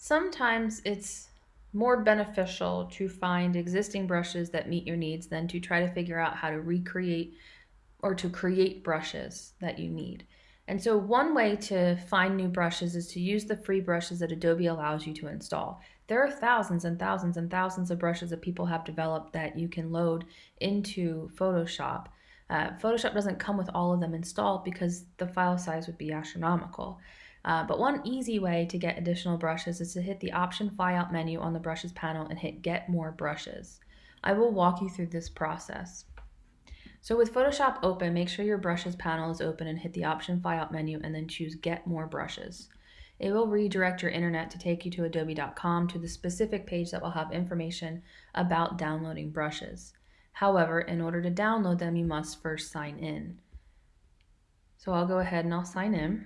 sometimes it's more beneficial to find existing brushes that meet your needs than to try to figure out how to recreate or to create brushes that you need. And so one way to find new brushes is to use the free brushes that Adobe allows you to install. There are thousands and thousands and thousands of brushes that people have developed that you can load into Photoshop. Uh, Photoshop doesn't come with all of them installed because the file size would be astronomical. Uh, but one easy way to get additional brushes is to hit the option flyout menu on the brushes panel and hit get more brushes. I will walk you through this process. So with Photoshop open, make sure your brushes panel is open and hit the option flyout menu and then choose get more brushes. It will redirect your internet to take you to adobe.com to the specific page that will have information about downloading brushes. However, in order to download them, you must first sign in. So I'll go ahead and I'll sign in.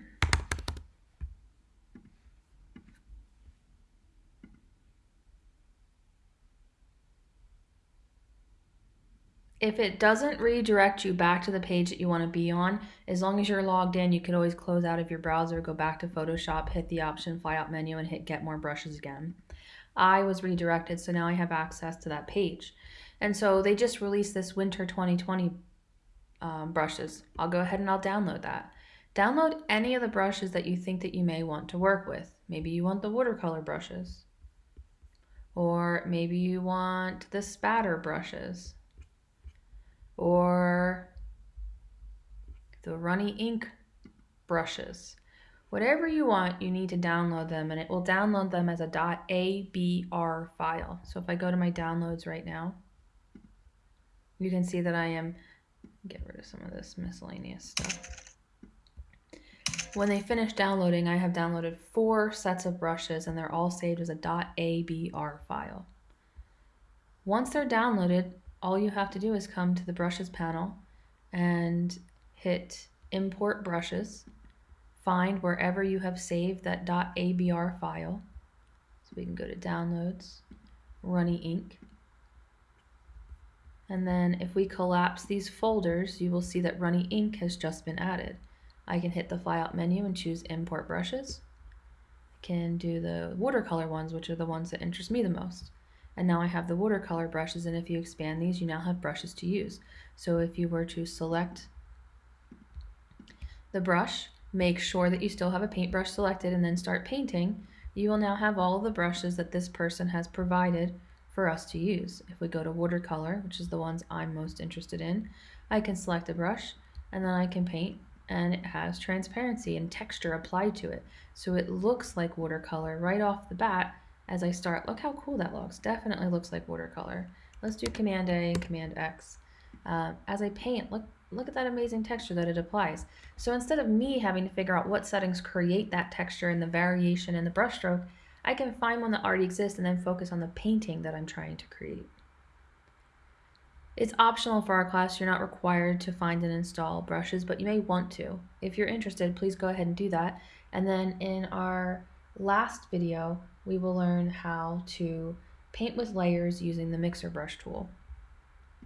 If it doesn't redirect you back to the page that you want to be on, as long as you're logged in, you can always close out of your browser, go back to Photoshop, hit the option flyout menu, and hit get more brushes again. I was redirected, so now I have access to that page. And so they just released this winter 2020 um, brushes. I'll go ahead and I'll download that. Download any of the brushes that you think that you may want to work with. Maybe you want the watercolor brushes. Or maybe you want the spatter brushes or the runny ink brushes. Whatever you want, you need to download them and it will download them as a .abr file. So if I go to my downloads right now, you can see that I am, get rid of some of this miscellaneous stuff. When they finish downloading, I have downloaded four sets of brushes and they're all saved as a .abr file. Once they're downloaded, all you have to do is come to the brushes panel and hit import brushes, find wherever you have saved that .abr file. So we can go to downloads, runny ink. And then if we collapse these folders, you will see that runny ink has just been added. I can hit the flyout menu and choose import brushes. I can do the watercolor ones, which are the ones that interest me the most. And now I have the watercolor brushes and if you expand these, you now have brushes to use. So if you were to select the brush, make sure that you still have a paintbrush selected and then start painting, you will now have all the brushes that this person has provided for us to use. If we go to watercolor, which is the ones I'm most interested in, I can select a brush and then I can paint and it has transparency and texture applied to it. So it looks like watercolor right off the bat as I start. Look how cool that looks. Definitely looks like watercolor. Let's do Command A and Command X. Uh, as I paint, look, look at that amazing texture that it applies. So instead of me having to figure out what settings create that texture and the variation in the brushstroke, I can find one that already exists and then focus on the painting that I'm trying to create. It's optional for our class. You're not required to find and install brushes, but you may want to. If you're interested, please go ahead and do that. And then in our last video, we will learn how to paint with layers using the mixer brush tool.